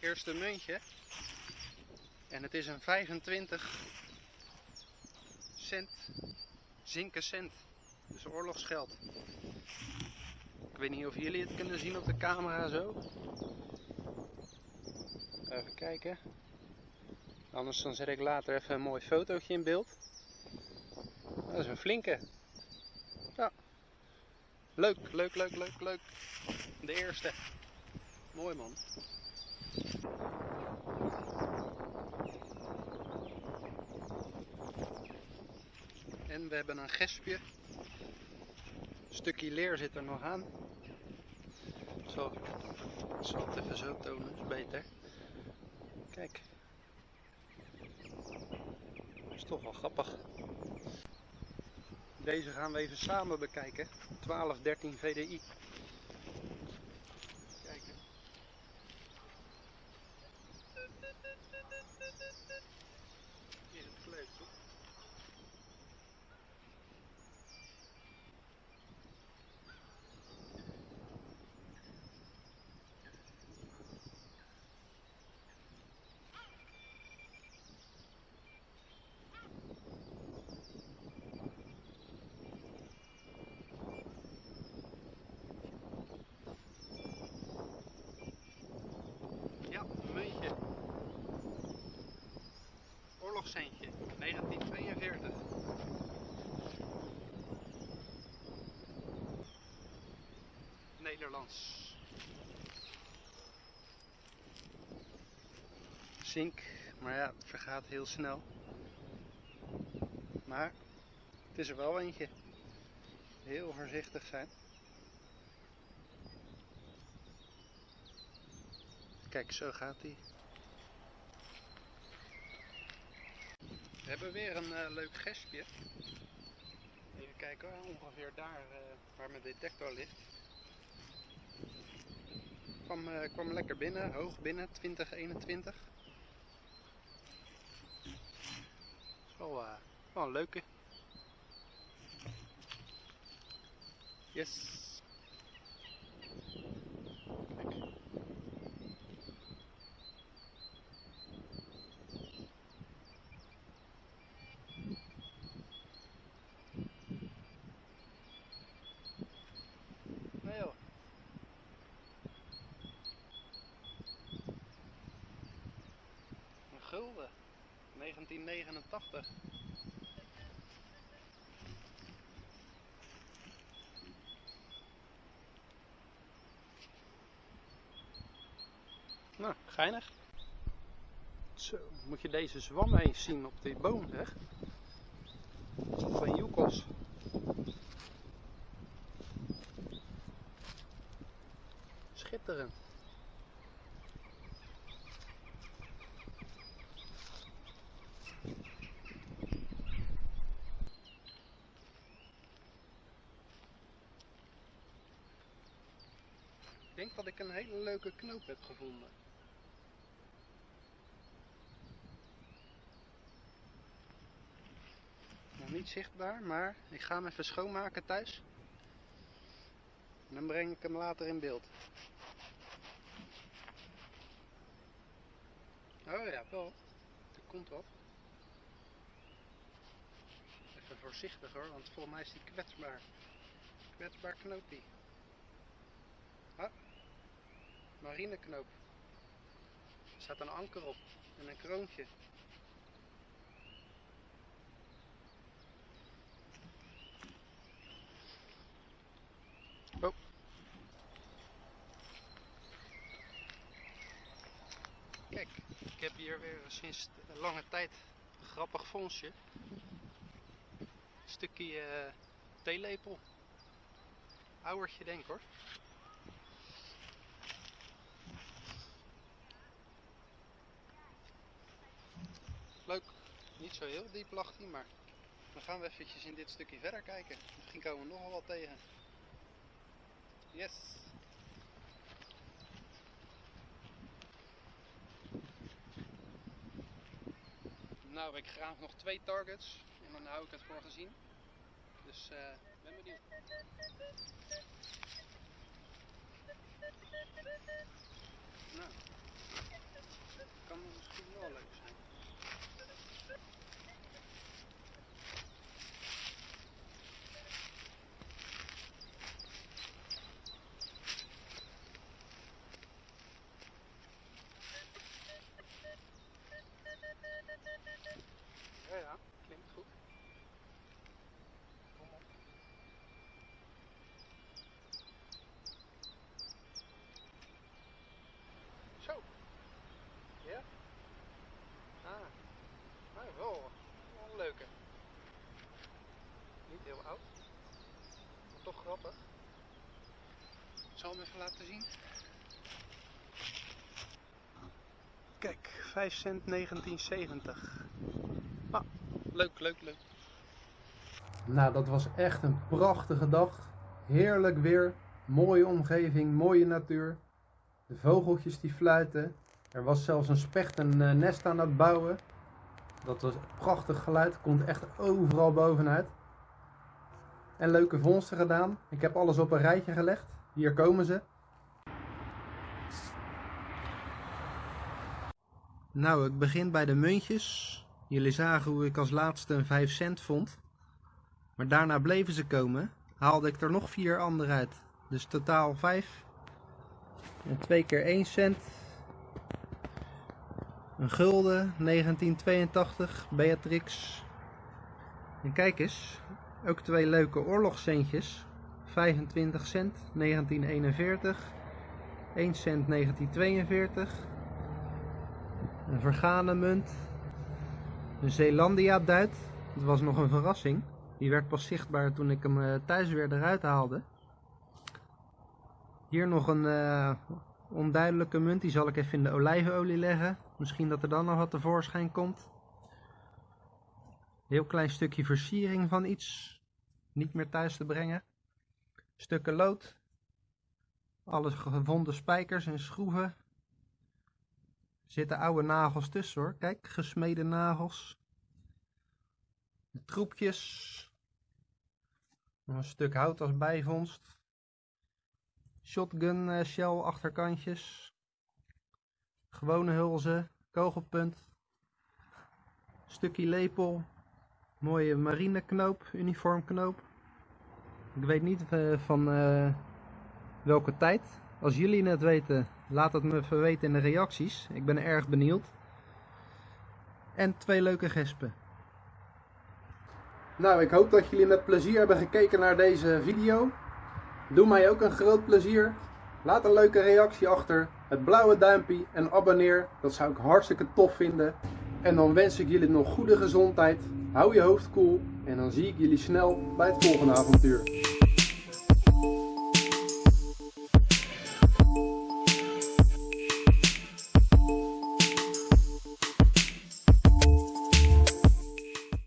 eerste muntje. En het is een 25 cent, zinken cent. Dus oorlogsgeld. Ik weet niet of jullie het kunnen zien op de camera zo. Even kijken. Anders dan zet ik later even een mooi fotootje in beeld. Dat is een flinke. Ja. Leuk, leuk, leuk, leuk, leuk. De eerste. Mooi man. En we hebben een gespje. Een stukje leer zit er nog aan. Zo, ik zal het even zo tonen, is beter. Kijk. Is toch wel grappig. Deze gaan we even samen bekijken. 1213 VDI. Kijken. Hier het kleedje. Ja, een muntje. Oorlogscentje, 1942. Nederlands. Zink, maar ja, het vergaat heel snel. Maar het is er wel eentje. Heel voorzichtig zijn. Kijk, zo gaat hij. We hebben weer een eh, leuk gespje. Even kijken hoor, ongeveer daar eh, waar mijn detector ligt. Kwam, eh, kwam lekker binnen, hoog binnen, 2021. Is wel, wel een leuke. Yes. Kijk. Nee joh. Een gulden. 1989. Nou, geinig. Zo, moet je deze zwam eens zien op die boom, zeg. Van Joekels. Schitterend. Denk dat ik een hele leuke knoop heb gevonden. Nog niet zichtbaar, maar ik ga hem even schoonmaken thuis. En dan breng ik hem later in beeld. Oh ja, wel. Er komt wat. Even voorzichtig hoor, want volgens mij is die kwetsbaar. Kwetsbaar knoopje. Ah, marineknoop. Er staat een anker op en een kroontje. Oh. Kijk, ik heb hier weer sinds lange tijd een grappig vondstje. Een stukje eh, theelepel. Ouwertje denk hoor. Leuk. Niet zo heel diep lag hij, maar dan gaan we eventjes in dit stukje verder kijken. Misschien komen we nogal wat tegen. Yes. Nou, ik graag nog twee targets en dan hou ik het voor gezien. Dus eh ben benieuwd. Nou. Kan misschien wel leuk zijn. Ja, ja, klinkt goed. Kom op. Zo. Ja? Ah. Nou, wel, wel een leuke. Niet heel oud. Maar toch grappig. Ik zal even laten zien. Kijk, 5 cent 1970. Ah, leuk, leuk, leuk. Nou, dat was echt een prachtige dag. Heerlijk weer, mooie omgeving, mooie natuur. De vogeltjes die fluiten. Er was zelfs een specht een eh, nest aan het bouwen. Dat was prachtig geluid, komt echt overal bovenuit. En leuke vondsten gedaan. Ik heb alles op een rijtje gelegd. Hier komen ze. Nou, ik begin bij de muntjes. Jullie zagen hoe ik als laatste een 5 cent vond. Maar daarna bleven ze komen. Haalde ik er nog vier andere uit. Dus totaal 5. En twee keer 1 cent. Een gulden, 1982, Beatrix. En kijk eens, ook twee leuke oorlogscentjes. 25 cent, 1941. 1 cent, 1942. Een vergane munt. Een Zeelandia duit. Dat was nog een verrassing. Die werd pas zichtbaar toen ik hem eh, thuis weer eruit haalde. Hier nog een eh, onduidelijke munt. Die zal ik even in de olijfolie leggen. Misschien dat er dan nog wat tevoorschijn komt. Heel klein stukje versiering van iets. Niet meer thuis te brengen. Stukken lood. Alle gevonden spijkers en schroeven. Zitten oude nagels tussen hoor. Kijk, gesmeden nagels. Troepjes. Een stuk hout als bijvondst. Shotgun eh, shell achterkantjes. Gewone hulzen. Kogelpunt. Stukje lepel. Mooie marineknoop, uniformknoop. Ik weet niet eh, van eh, welke tijd. Als jullie het weten, laat het me weten in de reacties. Ik ben erg benieuwd. En twee leuke gespen. Nou, ik hoop dat jullie met plezier hebben gekeken naar deze video. Doe mij ook een groot plezier. Laat een leuke reactie achter. Het blauwe duimpje en abonneer. Dat zou ik hartstikke tof vinden. En dan wens ik jullie nog goede gezondheid. Hou je hoofd koel. En dan zie ik jullie snel bij het volgende avontuur.